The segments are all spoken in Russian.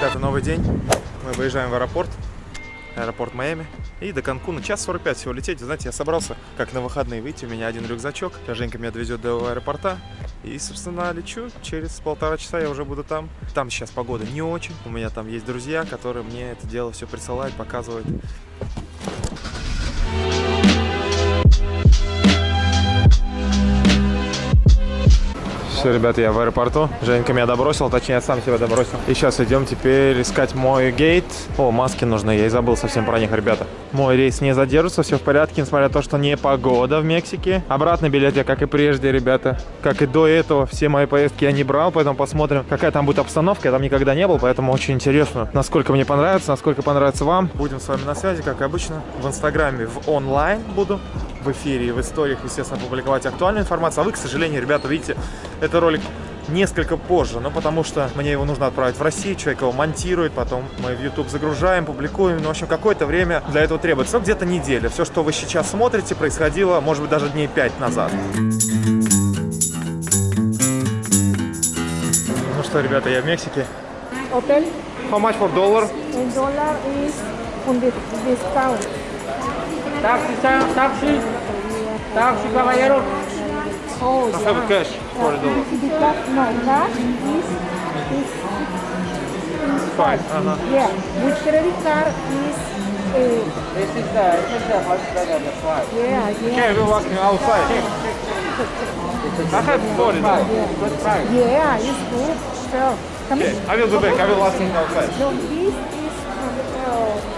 ребята, новый день. Мы выезжаем в аэропорт. Аэропорт Майами. И до Канкуна час 45 всего лететь. Знаете, я собрался как на выходные выйти. У меня один рюкзачок. Женька меня довезет до аэропорта. И, собственно, лечу. Через полтора часа я уже буду там. Там сейчас погода не очень. У меня там есть друзья, которые мне это дело все присылают, показывают. Все, ребята, я в аэропорту. Женька меня добросил, точнее, я сам себя добросил. И сейчас идем теперь искать мой гейт. О, маски нужны, я и забыл совсем про них, ребята. Мой рейс не задержится, все в порядке, несмотря на то, что не погода в Мексике. Обратный билет я, как и прежде, ребята. Как и до этого, все мои поездки я не брал, поэтому посмотрим, какая там будет обстановка. Я там никогда не был, поэтому очень интересно, насколько мне понравится, насколько понравится вам. Будем с вами на связи, как обычно. В Инстаграме в онлайн буду в эфире и в историях, естественно, публиковать актуальную информацию. А вы, к сожалению, ребята, видите, это ролик несколько позже, ну потому что мне его нужно отправить в Россию, человек его монтирует, потом мы в YouTube загружаем, публикуем, ну, в общем, какое-то время для этого требуется, ну, где-то неделя. Все, что вы сейчас смотрите, происходило, может быть, даже дней 5 назад. Ну что, ребята, я в Мексике. Hotel How much for dollar? dollar is on dis- discount. Taxi, taxi, taxi, caballero. Oh, I have yeah. cash for a dollar. The black, no, that is, is five. Uh -huh. Yeah, with credit card is. Uh, this is the this is the hot dog the five. Yeah, yeah. Okay, we're walking outside. Check. I have four in yeah. Yeah, it's good. So, come okay, in. I will go back. I will ask outside. No, this is from uh,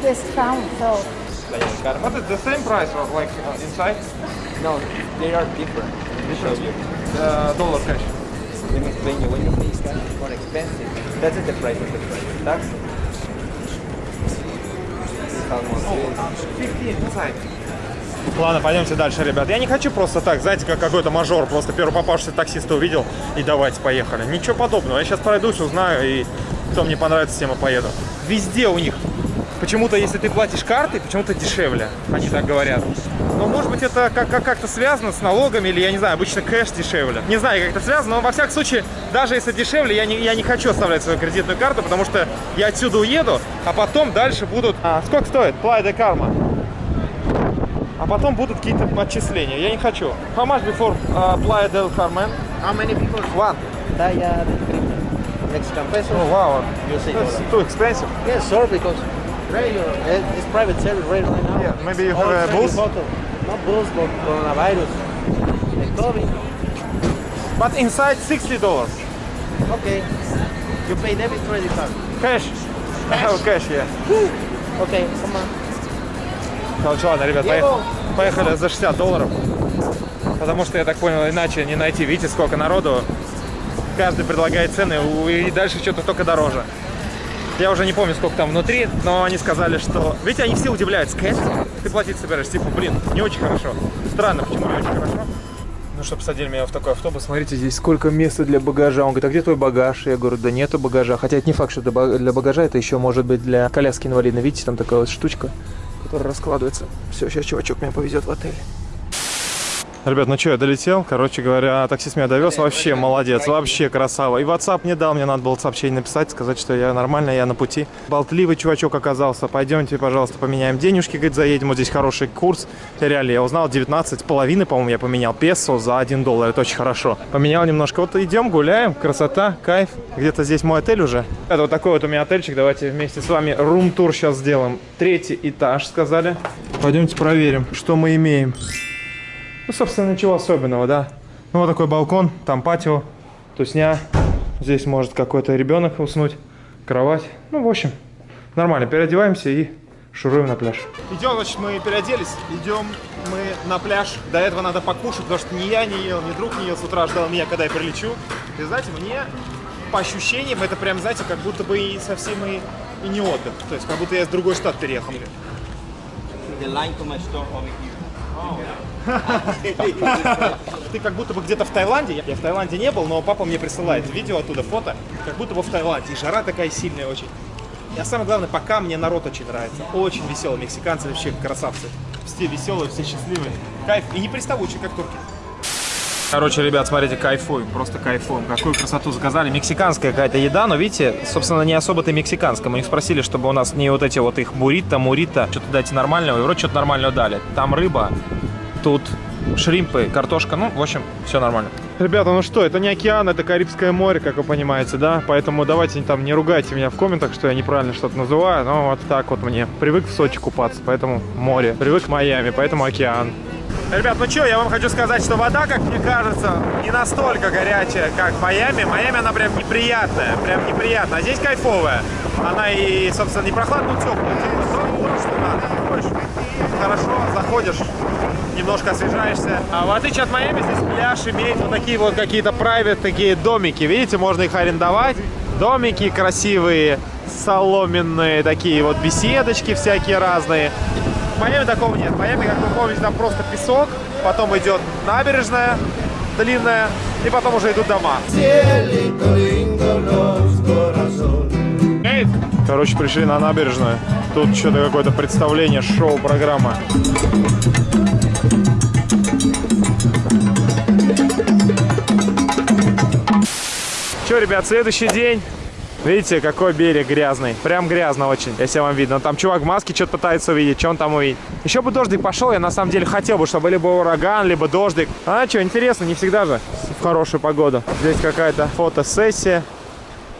good discount, so, But it's the same price of like uh, inside No, they are different. different. The dollar cash. Let me explain you. When you pay cash, it's more expensive. That's the price of the price. Tax. It's almost 15 inside. Ладно, пойдемте дальше, ребят. Я не хочу просто так, знаете, как какой-то мажор, просто первый попавшийся таксиста увидел и давайте, поехали. Ничего подобного. Я сейчас пройдусь, узнаю, и кто мне понравится, тем и поеду. Везде у них почему-то, если ты платишь картой, почему-то дешевле, они так говорят. Но, может быть, это как- как- как-то связано с налогами, или, я не знаю, обычно кэш дешевле. Не знаю, как это связано, но, во всяком случае, даже если дешевле, я не, я не хочу оставлять свою кредитную карту, потому что я отсюда уеду, а потом дальше будут... А, сколько стоит? Playa de Karma. А потом будут какие-то отчисления. Я не хочу. How much before uh, Playa del Carmen? How many people? One. Daya, Mexican peso. Oh, wow. You say That's too expensive. Yes, sir, because regular, eh, it's private service right now. Yeah, maybe you have a booth? hotel. Not booth, but coronavirus. The COVID. But inside $60. Okay. You pay debit credit card. Cash. I have cash, yeah. Okay, come on. Короче, ладно, ребят, поехали. Поехали за 60 долларов. Потому что, я так понял, иначе не найти. Видите, сколько народу. Каждый предлагает цены, и дальше что-то только дороже. Я уже не помню, сколько там внутри, но они сказали, что... Видите, они все удивляются. Кэш? Ты платить собираешься? Типа, блин, не очень хорошо. Странно, почему не очень хорошо? Ну, чтобы посадили меня в такой автобус. Смотрите, здесь сколько места для багажа. Он говорит, а где твой багаж? Я говорю, да нету багажа. Хотя это не факт, что для багажа, это еще может быть для коляски инвалидной. Видите, там такая вот штучка, которая раскладывается. Все, сейчас чувачок меня повезет в отель. Ребят, ну что, я долетел. Короче говоря, таксист меня довез. Вообще молодец, вообще красава. И WhatsApp не дал, мне надо было сообщение написать, сказать, что я нормально, я на пути. Болтливый чувачок оказался. Пойдемте, пожалуйста, поменяем денежки, говорит, заедем. Вот здесь хороший курс. Реально, я узнал, 19 половины, по-моему, я поменял песо за 1 доллар. Это очень хорошо. Поменял немножко. Вот идем, гуляем. Красота, кайф. Где-то здесь мой отель уже. Это вот такой вот у меня отельчик. Давайте вместе с вами рум-тур сейчас сделаем. Третий этаж, сказали. Пойдемте проверим, что мы имеем. Ну, собственно, ничего особенного, да. Ну, вот такой балкон, там патио, тусня. Здесь может какой-то ребенок уснуть, кровать. Ну, в общем, нормально. Переодеваемся и шуруем на пляж. Идем, значит, мы переоделись. Идем мы на пляж. До этого надо покушать, потому что ни я не ел, ни друг не ел. С утра ждал меня, когда я прилечу. И, знаете, мне по ощущениям это прям, знаете, как будто бы и совсем и, и не отдых. То есть, как будто я из другой штат переехал. The line to my store over here. Ты как будто бы где-то в Таиланде. Я в Таиланде не был, но папа мне присылает видео оттуда, фото. Как будто бы в Таиланде. И жара такая сильная очень. А самое главное, пока мне народ очень нравится. Очень веселый. Мексиканцы вообще красавцы. Все веселые, все счастливые. Кайф. И не приставучие, как турки. Короче, ребят, смотрите, кайфуем, просто кайфуем. Какую красоту заказали. Мексиканская какая-то еда, но видите, собственно, не особо-то мексиканская. Мы их спросили, чтобы у нас не вот эти вот их буррито, мурито, что-то дайте нормального. И вроде что-то нормального дали. Там рыба, тут шримпы, картошка. Ну, в общем, все нормально. Ребята, ну что, это не океан, это Карибское море, как вы понимаете, да? Поэтому давайте там не ругайте меня в комментах, что я неправильно что-то называю. Но вот так вот мне. Привык в Сочи купаться, поэтому море. Привык в Майами, поэтому океан. Ребят, ну что, я вам хочу сказать, что вода, как мне кажется, не настолько горячая, как в Майами. Майами она прям неприятная, прям неприятная. А здесь кайфовая. Она и, собственно, не прохладная, но теплая. То, то, что надо. Хорошо, заходишь, немножко освежаешься. А в отличие от Майами, здесь пляж имеет вот такие вот какие-то private такие домики. Видите, можно их арендовать. Домики красивые, соломенные, такие вот беседочки всякие разные. В Майами такого нет. В Майами, как вы помните, там просто песок, потом идет набережная длинная, и потом уже идут дома. Короче, пришли на набережную. Тут что-то какое-то представление, шоу, программа. Че, ребят, следующий день. Видите, какой берег грязный. Прям грязно очень, если вам видно. Там чувак в маске что-то пытается увидеть, что он там увидит. Еще бы дождик пошел, я на самом деле хотел бы, чтобы либо ураган, либо дождик. А что, интересно, не всегда же в хорошую погоду. Здесь какая-то фотосессия.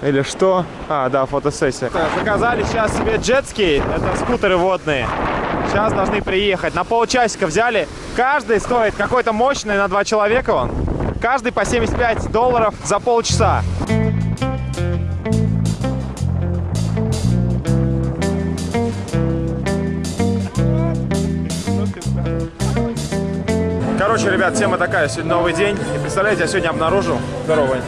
Или что? А, да, фотосессия. Заказали сейчас себе джетски, это скутеры водные. Сейчас должны приехать. На полчасика взяли. Каждый стоит какой-то мощный на два человека он. Каждый по 75 долларов за полчаса. Короче, ребят, тема такая. Сегодня новый день. И представляете, я сегодня обнаружил... Здорово, Вань.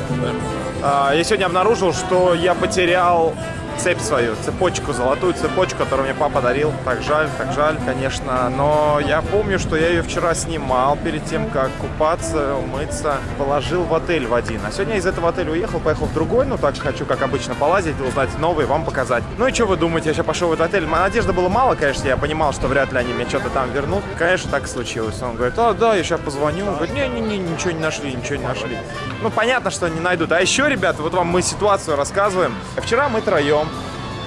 А, Я сегодня обнаружил, что я потерял цепь свою, цепочку, золотую цепочку, которую мне папа дарил. Так жаль, так жаль, конечно. Но я помню, что я ее вчера снимал перед тем, как купаться, умыться. Положил в отель в один. А сегодня я из этого отеля уехал, поехал в другой. Ну, так хочу, как обычно, полазить, узнать новые, вам показать. Ну и что вы думаете, я сейчас пошел в этот отель. Моя Надежды было мало, конечно, я понимал, что вряд ли они мне что-то там вернут. Конечно, так случилось. Он говорит, а, да, я сейчас позвоню. Он говорит, не-не-не, ничего не нашли, ничего не нашли. Ну, понятно, что не найдут. А еще, ребята, вот вам мы ситуацию рассказываем. Вчера мы троем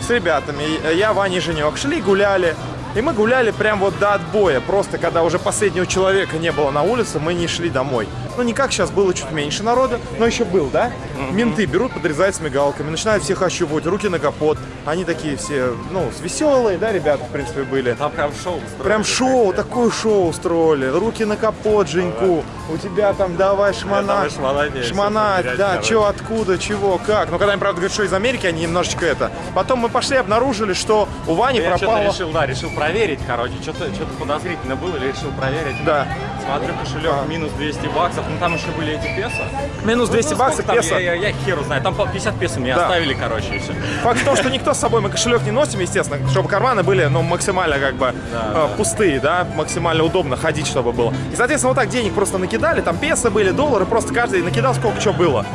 с ребятами, я, Ваня и Женек, шли гуляли. И мы гуляли прям вот до отбоя. Просто когда уже последнего человека не было на улице, мы не шли домой. Ну, не как сейчас, было чуть меньше народа, но еще был, да? Менты берут, подрезают с мигалками, начинают всех ощупывать, руки на капот. Они такие все, ну, веселые, да, ребята, в принципе, были. Там прям шоу устроили. Прям шоу, такое шоу устроили. Руки на капот, Женьку. У тебя там давай шмонать, Шмонать, всё да, что, откуда, чего, как. Ну, когда они, правда, говорят, что из Америки, они немножечко это. Потом мы пошли, обнаружили, что у Вани Я пропало... решил, да, решил проверить, короче, что-то что подозрительно было, решил проверить. Да. Смотрю, кошелек минус 200 баксов, ну там еще были эти песо. Минус 200 Ну, баксов, там, песо. Я, я, я херу знаю, там по 50 песо мне Да. оставили, короче, и все. Факт в том, что никто с собой, мы кошелек не носим, естественно, чтобы карманы были, ну, максимально как бы э, пустые, да, максимально удобно ходить, чтобы было. И, соответственно, вот так денег просто накидали, там песо были, доллары, просто каждый накидал сколько что было.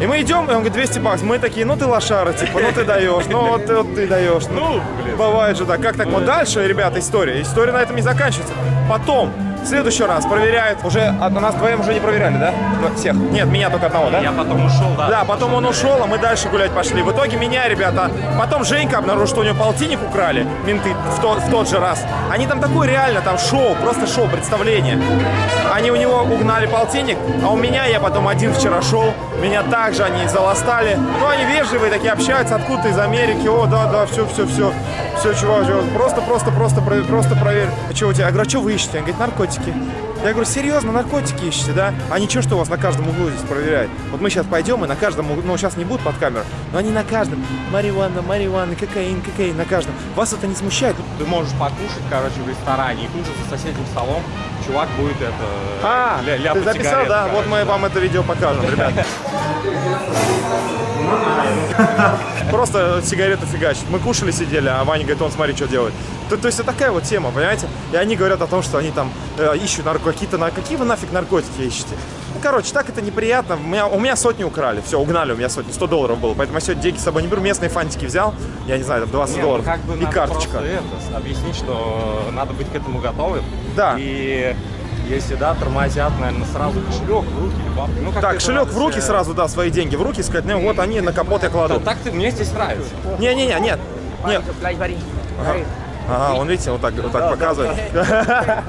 И мы идем, и он говорит, 200 баксов. Мы такие, ну ты лошара, типа, ну ты даешь, ну вот ты, вот ты даешь. Ну, бывает же так. Как так? Вот дальше, ребята, история. История на этом не заканчивается. Потом, в следующий раз проверяют, уже, а нас вдвоем уже не проверяли, да? Всех. Нет, меня только одного, да? Я потом ушел, да. Да, потом он ушел, а мы дальше гулять пошли. В итоге меня, ребята, потом Женька обнаружил, что у него полтинник украли, менты, в, тот- в тот же раз. Они там такое реально, там шоу, просто шоу, представление. Они у него угнали полтинник, а у меня, я потом один вчера шел, меня также они заластали. Ну, они вежливые такие, общаются, откуда из Америки, о, да, да, все, все, все. Все, чувак, чувак, просто, просто, просто, про- просто проверь. А что у тебя? Я говорю, а что вы ищете? Он говорит, наркотики. Я говорю, серьезно, наркотики ищете, да? А ничего, что у вас на каждом углу здесь проверяют. Вот мы сейчас пойдем, и на каждом углу, ну, сейчас не будут под камеру, но они на каждом. Марихуана, марихуана, кокаин, кокаин, на каждом. Вас это не смущает? Ты можешь покушать, короче, в ресторане, и тут же за соседним столом чувак будет это... А, ля- ты записал, сигареты, да? Вот короче. мы вам это видео покажем, ребят. Просто сигареты фигачит. Мы кушали, сидели, а Ваня говорит, он смотри, что делает. То, то есть это такая вот тема, понимаете? И они говорят о том, что они там э, ищут нарко- какие-то... на- Какие вы нафиг наркотики ищете? Ну, короче, так это неприятно. У меня, у меня сотни украли. Все, угнали у меня сотни. 100 долларов было. Поэтому я сегодня деньги с собой не беру. Местные фантики взял. Я не знаю, там 20 Не, ну, долларов. как бы и карточка. это, объяснить, что надо быть к этому готовым. Да. И Если да, тормозят, наверное, сразу кошелек в руки или бабки. Ну, как Так, это кошелек у в руки э, сразу, да, свои деньги в руки, сказать, ну вот они на капот я кладу. Да, так ты, мне здесь нравится. Не-не-не, нет. Нет. Ага, он, видите, вот так, вот так показывает.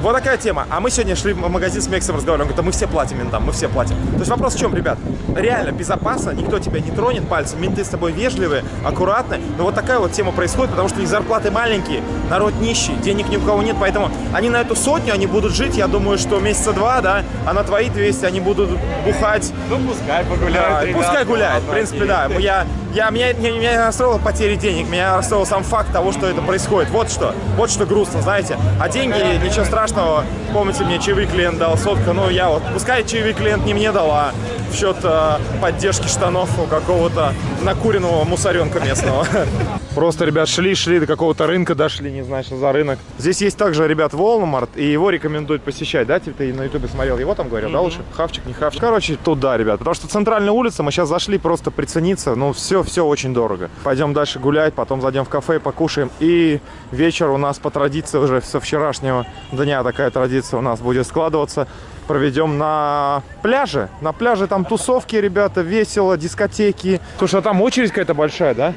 Вот такая тема. А мы сегодня шли в магазин с Мексом разговаривали. Он говорит, а мы все платим ментам, мы все платим. То есть вопрос в чем, ребят? Реально безопасно, никто тебя не тронет пальцем, менты с тобой вежливые, аккуратные. Но вот такая вот тема происходит, потому что у них зарплаты маленькие, народ нищий, денег ни у кого нет, поэтому они на эту сотню, они будут жить, я думаю, что месяца два, да, а на твои 200 они будут бухать, Ну, пускай да, погуляют. ребята, пускай гуляет, в принципе, да. Я, я, меня, меня, меня расстроила потеря денег, меня расстроил сам факт того, что это происходит. Вот что, вот что грустно, знаете. А деньги, ничего страшного. Помните, мне чаевый клиент дал сотка, ну я вот, пускай чаевый клиент не мне дал, а в счет э, поддержки штанов у какого-то накуренного мусоренка местного. Просто, ребят, шли-шли до какого-то рынка, дошли, не знаю, что за рынок. Здесь есть также, ребят, Walmart, и его рекомендуют посещать, да? Типа ты на ютубе смотрел, его там говорил, да, лучше? Хавчик, не хавчик. Короче, туда, ребят, потому что центральная улица, мы сейчас зашли просто прицениться, ну, все, все очень дорого. Пойдем дальше гулять, потом зайдем в кафе, покушаем, и вечер у нас по традиции уже со вчерашнего дня такая традиция у нас будет складываться. Проведем на пляже. На пляже там тусовки, ребята, весело, дискотеки. Слушай, а там очередь какая-то большая, да?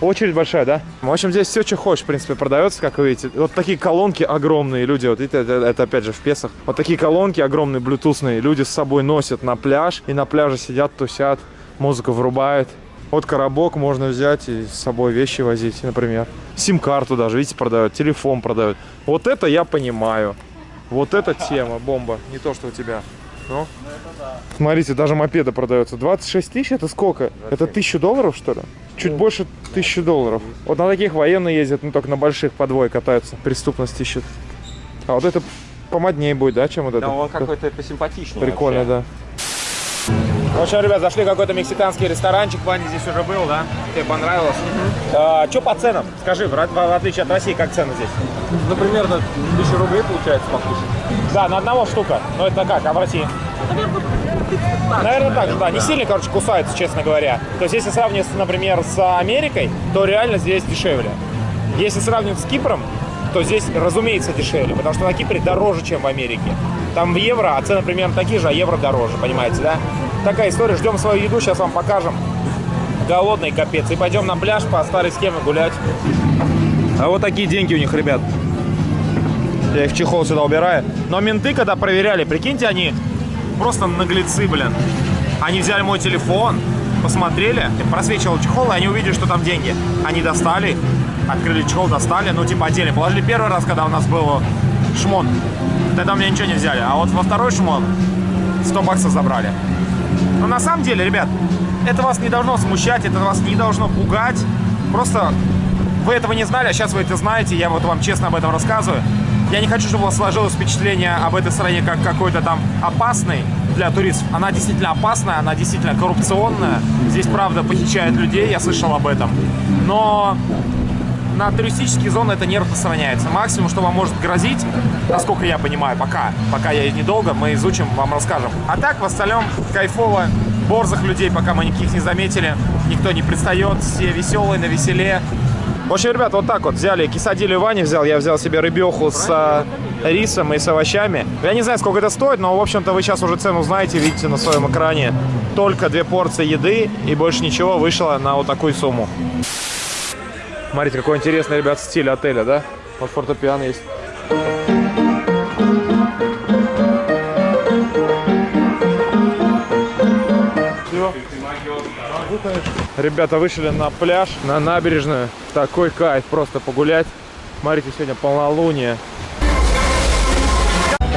Очередь большая, да? В общем, здесь все, что хочешь, в принципе, продается, как вы видите. Вот такие колонки огромные люди, вот видите, это, это опять же в Песах. Вот такие колонки огромные, блютусные, люди с собой носят на пляж. И на пляже сидят, тусят, музыку врубают. Вот коробок можно взять и с собой вещи возить, например. Сим-карту даже, видите, продают, телефон продают. Вот это я понимаю. Вот эта тема, бомба. Не то, что у тебя. Ну? Смотрите, даже мопеды продаются. 26 тысяч это сколько? Это тысячу долларов, что ли? Чуть больше тысячи долларов. Вот на таких военные ездят, ну только на больших подвой катаются. Преступность ищут. А вот это помоднее будет, да, чем вот это? Да, он какой-то посимпатичнее. Прикольно, вообще. да. В общем, ребят, зашли в какой-то мексиканский ресторанчик. Ваня здесь уже был, да? Тебе понравилось? А, что по ценам? Скажи, в, в- в отличие от России, как цены здесь? Ну, примерно 1000 рублей получается покушать. Да, на одного штука. Но это как, а в России? Наверное, так же, да. Не сильно, короче, кусается, честно говоря. То есть, если сравнивать, например, с Америкой, то реально здесь дешевле. Если сравнивать с Кипром, то здесь, разумеется, дешевле, потому что на Кипре дороже, чем в Америке. Там в евро, а цены примерно такие же, а евро дороже, понимаете, да? Такая история. Ждем свою еду, сейчас вам покажем. Голодный капец. И пойдем на пляж по старой схеме гулять. А вот такие деньги у них, ребят. Я их в чехол сюда убираю. Но менты, когда проверяли, прикиньте, они просто наглецы, блин. Они взяли мой телефон, посмотрели, просвечивал чехол, и они увидели, что там деньги. Они достали открыли чехол, достали, ну типа отдельно. Положили первый раз, когда у нас был шмон. Тогда у меня ничего не взяли. А вот во второй шмон 100 баксов забрали. Но на самом деле, ребят, это вас не должно смущать, это вас не должно пугать. Просто вы этого не знали, а сейчас вы это знаете, я вот вам честно об этом рассказываю. Я не хочу, чтобы у вас сложилось впечатление об этой стране как какой-то там опасной для туристов. Она действительно опасная, она действительно коррупционная. Здесь, правда, похищают людей, я слышал об этом. Но на туристические зоны это не распространяется. Максимум, что вам может грозить, насколько я понимаю, пока, пока я недолго, мы изучим, вам расскажем. А так, в остальном, кайфово, борзых людей, пока мы никаких не заметили, никто не пристает, все веселые, на веселе. В общем, ребят, вот так вот взяли, кисадилю Вани взял, я взял себе рыбеху с а, рисом и с овощами. Я не знаю, сколько это стоит, но, в общем-то, вы сейчас уже цену знаете, видите на своем экране. Только две порции еды и больше ничего вышло на вот такую сумму. Смотрите, какой интересный, ребят, стиль отеля, да? Вот фортепиано есть. Ребята вышли на пляж, на набережную. Такой кайф, просто погулять. Смотрите, сегодня полнолуние.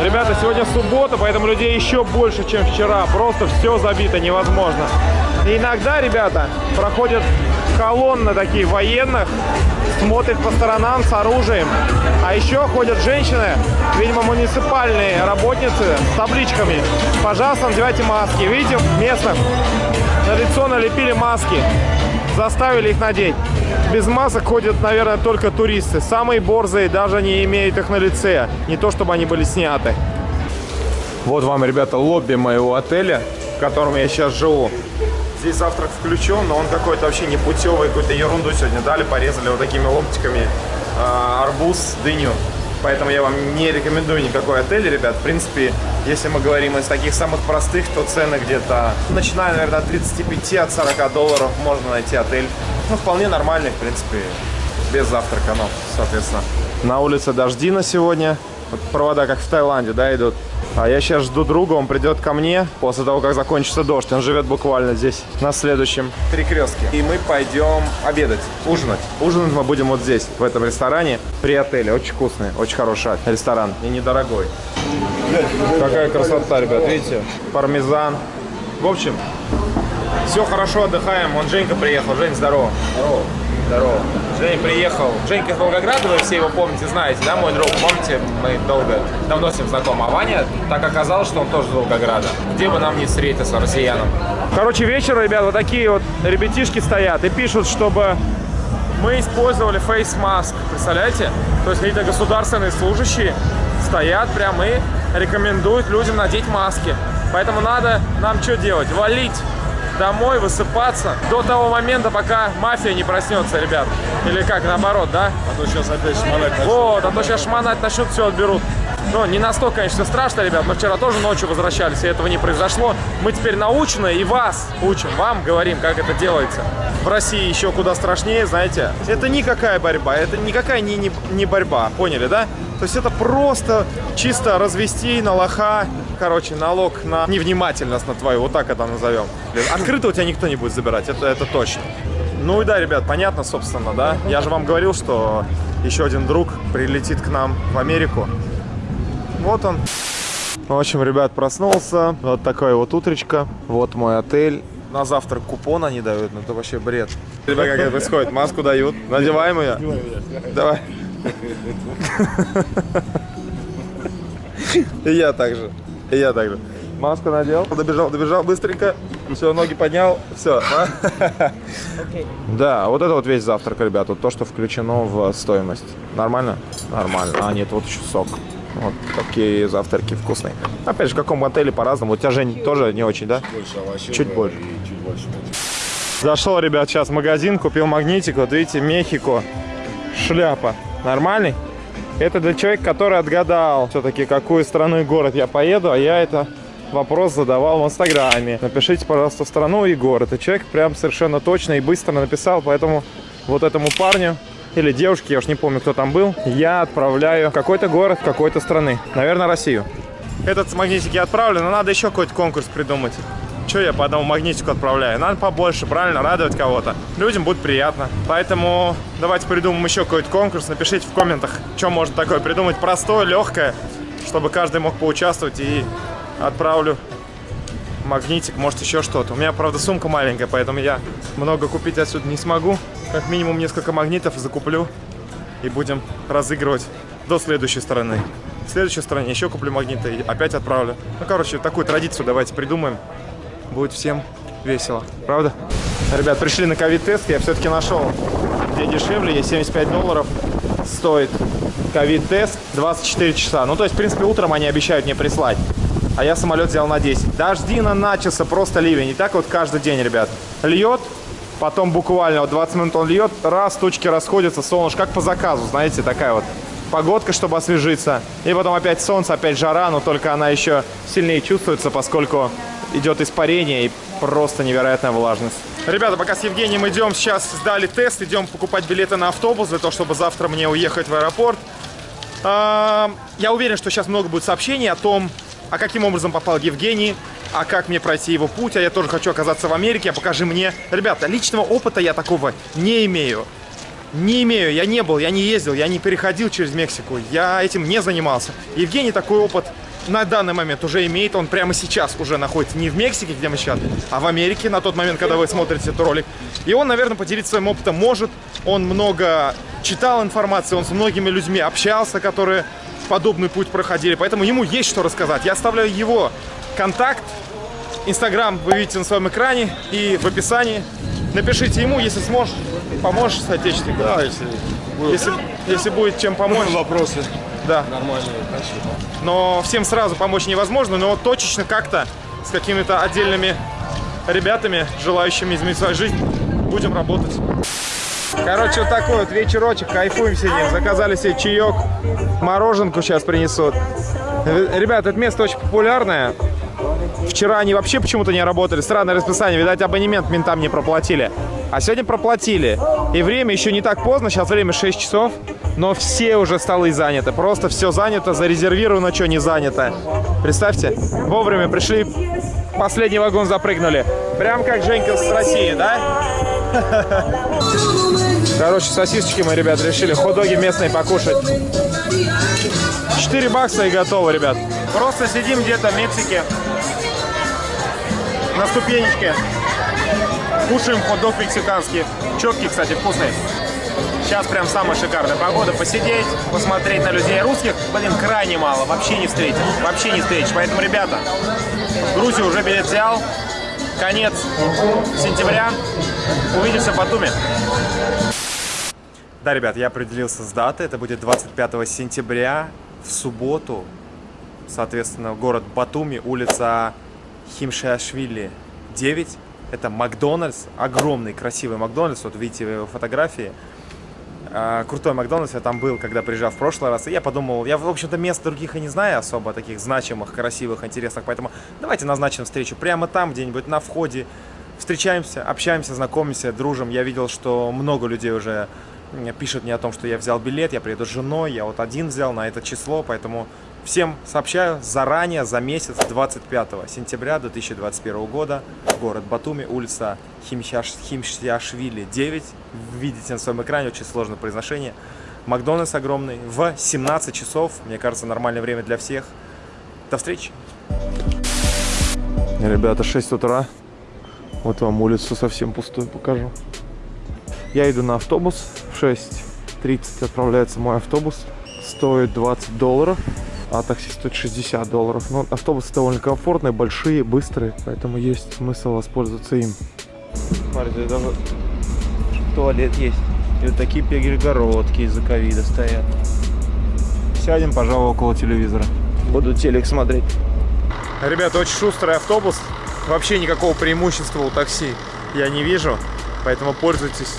Ребята, сегодня суббота, поэтому людей еще больше, чем вчера. Просто все забито невозможно. И иногда, ребята, проходят колонны такие военных, смотрят по сторонам с оружием. А еще ходят женщины, видимо, муниципальные работницы с табличками. Пожалуйста, надевайте маски. Видите, местных на лицо налепили маски. Заставили их надеть. Без масок ходят, наверное, только туристы. Самые борзые даже не имеют их на лице. Не то, чтобы они были сняты. Вот вам, ребята, лобби моего отеля, в котором я сейчас живу. Здесь завтрак включен, но он какой-то вообще не путевый, какую-то ерунду сегодня дали, порезали вот такими ломтиками а, арбуз, дыню. Поэтому я вам не рекомендую никакой отель, ребят. В принципе, если мы говорим из таких самых простых, то цены где-то, начиная, наверное, от 35, от 40 долларов можно найти отель. Ну, вполне нормальный, в принципе, без завтрака, ну, соответственно. На улице дожди на сегодня. Вот провода, как в Таиланде, да, идут. А я сейчас жду друга, он придет ко мне после того, как закончится дождь. Он живет буквально здесь, на следующем перекрестке. И мы пойдем обедать, ужинать. Ужинать мы будем вот здесь, в этом ресторане, при отеле. Очень вкусный, очень хороший ресторан и недорогой. Какая красота, ребят, видите? Пармезан. В общем, все хорошо, отдыхаем. Он Женька приехал. Жень, здорово. Здорово. Здорово. Женя приехал. Женька из Волгограда, вы все его помните, знаете, да, мой друг? Помните, мы долго, давно с ним знакомы. А Ваня, так оказалось, что он тоже из Волгограда. Где бы нам не встретиться, россиянам. Короче, вечером, ребят, вот такие вот ребятишки стоят и пишут, чтобы мы использовали face mask. Представляете? То есть какие-то государственные служащие стоят прям и рекомендуют людям надеть маски. Поэтому надо нам что делать? Валить домой, высыпаться до того момента, пока мафия не проснется, ребят. Или как, наоборот, да? А то сейчас опять шмонать начнут. Вот, а то сейчас шмонать начнут, все отберут. Ну, не настолько, конечно, страшно, ребят. Мы вчера тоже ночью возвращались, и этого не произошло. Мы теперь научены и вас учим, вам говорим, как это делается. В России еще куда страшнее, знаете. Это никакая борьба, это никакая не, не, не борьба, поняли, да? То есть это просто чисто развести на лоха, короче, налог на невнимательность на твою, вот так это назовем. Открыто у тебя никто не будет забирать, это, это точно. Ну и да, ребят, понятно, собственно, да? Я же вам говорил, что еще один друг прилетит к нам в Америку. Вот он. В общем, ребят, проснулся. Вот такое вот утречко. Вот мой отель. На завтрак купон они дают, ну это вообще бред. Ребят, как это происходит? Маску дают. Надеваем ее? Давай. И я также. И я также. Маску надел, добежал, добежал быстренько. Все, ноги поднял, все. Да, вот это вот весь завтрак, ребят. Вот то, что включено в стоимость. Нормально? Нормально. А, нет, вот еще сок. Вот такие завтраки вкусные. Опять же, в каком отеле по-разному. У тебя, Жень, тоже не очень, да? Больше овощей. Чуть больше. Чуть больше. Зашел, ребят, сейчас в магазин, купил магнитик. Вот видите, Мехико. Шляпа. Нормальный? Это для человека, который отгадал все-таки, какую страну и город я поеду, а я это вопрос задавал в Инстаграме. Напишите, пожалуйста, страну и город. И человек прям совершенно точно и быстро написал, поэтому вот этому парню или девушке, я уж не помню, кто там был, я отправляю какой-то город какой-то страны. Наверное, Россию. Этот магнитик я отправлю, но надо еще какой-то конкурс придумать. Че я по одному магнитику отправляю? Надо побольше, правильно, радовать кого-то. Людям будет приятно. Поэтому давайте придумаем еще какой-то конкурс. Напишите в комментах, что можно такое придумать. Простое, легкое, чтобы каждый мог поучаствовать. И отправлю магнитик, может еще что-то. У меня, правда, сумка маленькая, поэтому я много купить отсюда не смогу. Как минимум несколько магнитов закуплю и будем разыгрывать до следующей страны. В следующей стране еще куплю магниты и опять отправлю. Ну, короче, такую традицию давайте придумаем. Будет всем весело. Правда? Ребят, пришли на ковид-тест. Я все-таки нашел, где дешевле. Есть 75 долларов стоит ковид-тест 24 часа. Ну, то есть, в принципе, утром они обещают мне прислать. А я самолет взял на 10. Дождина начался, просто ливень. И так вот каждый день, ребят. Льет, потом буквально вот 20 минут он льет, раз, тучки расходятся, солнышко, как по заказу, знаете, такая вот погодка, чтобы освежиться. И потом опять солнце, опять жара, но только она еще сильнее чувствуется, поскольку идет испарение и просто невероятная влажность. Ребята, пока с Евгением идем, сейчас сдали тест, идем покупать билеты на автобус для того, чтобы завтра мне уехать в аэропорт. А, Я уверен, что сейчас много будет сообщений о том, а каким образом попал Евгений, а как мне пройти его путь, а я тоже хочу оказаться в Америке, а покажи мне. Ребята, личного опыта я такого не имею. Не имею, я не был, я не ездил, я не переходил через Мексику, я этим не занимался. Евгений такой опыт на данный момент уже имеет, он прямо сейчас уже находится не в Мексике, где мы сейчас, а в Америке на тот момент, когда вы смотрите этот ролик. И он, наверное, поделиться своим опытом может. Он много читал информации, он с многими людьми общался, которые подобный путь проходили, поэтому ему есть что рассказать. Я оставляю его контакт, Инстаграм вы видите на своем экране и в описании. Напишите ему, если сможешь, поможешь соотечественнику. Да, если Если, если будет чем помочь. вопросы Да. нормальные, спасибо. Но всем сразу помочь невозможно, но точечно как-то с какими-то отдельными ребятами, желающими изменить свою жизнь, будем работать. Короче, вот такой вот вечерочек, кайфуем сидим. Заказали себе чаек, мороженку сейчас принесут. Э, Ребят, это место очень популярное. Вчера они вообще почему-то не работали. Странное расписание. Видать, абонемент ментам не проплатили. А сегодня проплатили. И время еще не так поздно. Сейчас время 6 часов. Но все уже столы заняты. Просто все занято, зарезервировано, что не занято. Представьте, вовремя пришли, последний вагон запрыгнули. Прям как Женька с России, да? Короче, сосисочки мы, ребят, решили хот-доги местные покушать. 4 бакса и готово, ребят. Просто сидим где-то в Мексике. На ступенечке. Кушаем хот-дог мексиканский. Четкий, кстати, вкусный. Сейчас прям самая шикарная погода. Посидеть, посмотреть на людей русских, блин, крайне мало. Вообще не встретишь. Вообще не встретишь. Поэтому, ребята, в Грузию уже билет взял. Конец сентября. Увидимся в Батуми. Да, ребят, я определился с датой. Это будет 25 сентября в субботу. Соответственно, город Батуми, улица Химшиашвили 9. Это Макдональдс, огромный, красивый Макдональдс. Вот видите его фотографии. А, Крутой Макдональдс, я там был, когда приезжал в прошлый раз. И я подумал, я, в общем-то, мест других и не знаю особо, таких значимых, красивых, интересных. Поэтому давайте назначим встречу прямо там, где-нибудь на входе. Встречаемся, общаемся, знакомимся, дружим. Я видел, что много людей уже м, пишут мне о том, что я взял билет, я приеду с женой, я вот один взял на это число, поэтому всем сообщаю заранее, за месяц, 25 сентября 2021 года, город Батуми, улица Химшиаш- Химшиашвили 9, видите на своем экране, очень сложное произношение, Макдональдс огромный, в 17 часов, мне кажется, нормальное время для всех. До встречи! Ребята, 6 утра, вот вам улицу совсем пустую покажу. Я иду на автобус. В 6.30 отправляется мой автобус. Стоит 20 долларов, а такси стоит 60 долларов. Но автобусы довольно комфортные, большие, быстрые, поэтому есть смысл воспользоваться им. Смотрите, даже туалет есть. И вот такие перегородки из-за ковида стоят. Сядем, пожалуй, около телевизора. Буду телек смотреть. Ребята, очень шустрый автобус. Вообще никакого преимущества у такси я не вижу. Поэтому пользуйтесь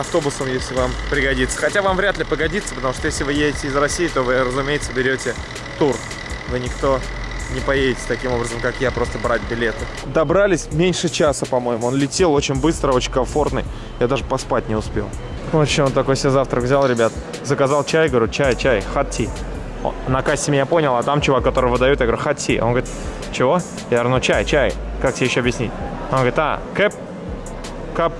автобусом, если вам пригодится. Хотя вам вряд ли пригодится, потому что если вы едете из России, то вы, разумеется, берете тур. Вы никто не поедете таким образом, как я, просто брать билеты. Добрались меньше часа, по-моему. Он летел очень быстро, очень комфортный. Я даже поспать не успел. Вот что он такой себе завтрак взял, ребят. Заказал чай, говорю, чай, чай. О, На кассе меня понял, а там чувак, который выдает, я говорю, tea. Он говорит, чего? Я говорю, ну чай, чай. Как тебе еще объяснить? Он говорит, а, кэп, кап,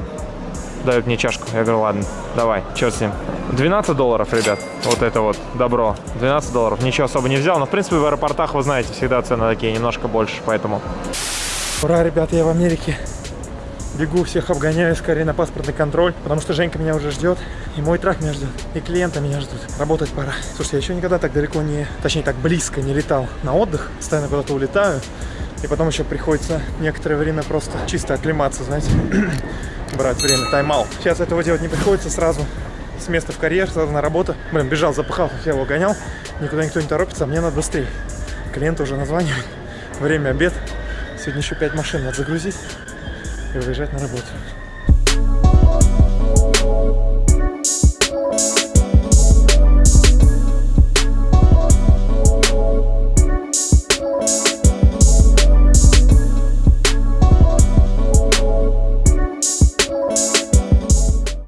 дает мне чашку. Я говорю, ладно, давай, черт с ним. 12 долларов, ребят, вот это вот добро. 12 долларов, ничего особо не взял. Но, в принципе, в аэропортах, вы знаете, всегда цены такие немножко больше, поэтому... Ура, ребят, я в Америке. Бегу, всех обгоняю скорее на паспортный контроль, потому что Женька меня уже ждет, и мой трак меня ждет, и клиенты меня ждут. Работать пора. Слушай, я еще никогда так далеко не, точнее так близко не летал на отдых, постоянно куда-то улетаю, и потом еще приходится некоторое время просто чисто оклематься, знаете, брать время, тайм-аут. Сейчас этого делать не приходится сразу с места в карьер, сразу на работу. Блин, бежал, запахал, я его гонял, никуда никто не торопится, а мне надо быстрее. Клиенты уже названивают, время обед, сегодня еще 5 машин надо загрузить и выезжать на работу.